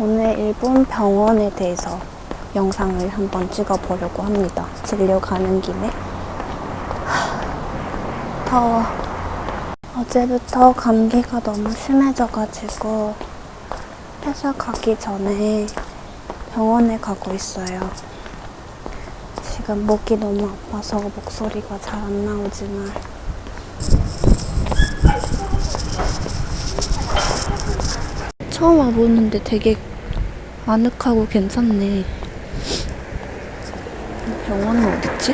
오늘 일본 병원에 대해서 영상을 한번 찍어보려고 합니다. 진료 가는 김에. 하, 더워. 어제부터 감기가 너무 심해져가지고 회사 가기 전에 병원에 가고 있어요. 지금 목이 너무 아파서 목소리가 잘 안 나오지만 처음 와보는데 되게 아늑하고 괜찮네. 병원은 어딨지?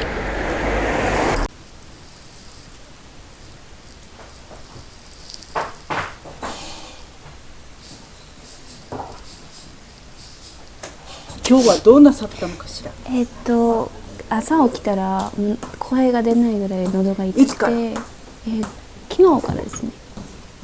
今日はどうなさったのかしらえっと朝起きたらうん声が出ないぐらい喉が痛いつからくて、えー昨日からですね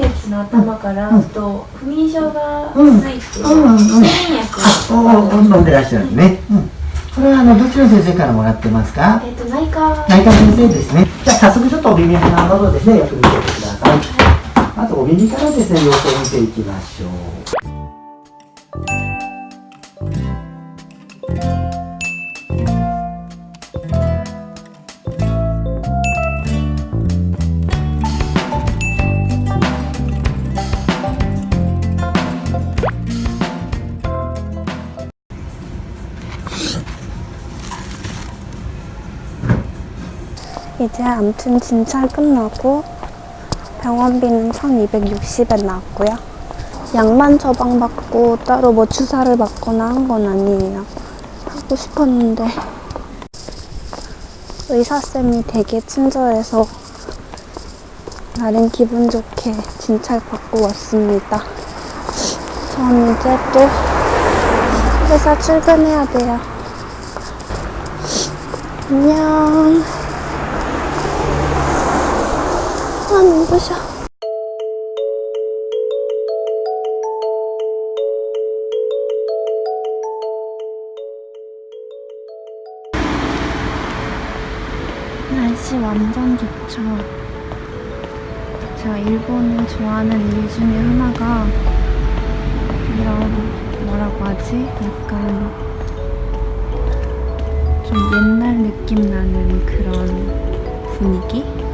月の頭からと不眠症がうんついて、睡眠薬おお、飲んでらっしゃるね。うん。これはあのどっちの先生からもらってますか？えっ、と内科内科先生ですね。じゃあ早速ちょっとお耳鼻の喉ですね、よく見ててください。まずお耳からですね、様子を見ていきましょう。 이제 암튼 진찰 끝나고 병원비는 1260엔 나왔고요. 약만 처방받고 따로 뭐 주사를 맞거나 한 건 아니에요. 하고 싶었는데 의사쌤이 되게 친절해서 나름 기분 좋게 진찰 받고 왔습니다. 전 이제 또 회사 출근해야 돼요. 안녕. 아, 눈부셔. 날씨 완전 좋죠. 제가 일본을 좋아하는 이유 중에 하나가 이런 뭐라고 하지? 약간 좀 옛날 느낌 나는 그런 분위기?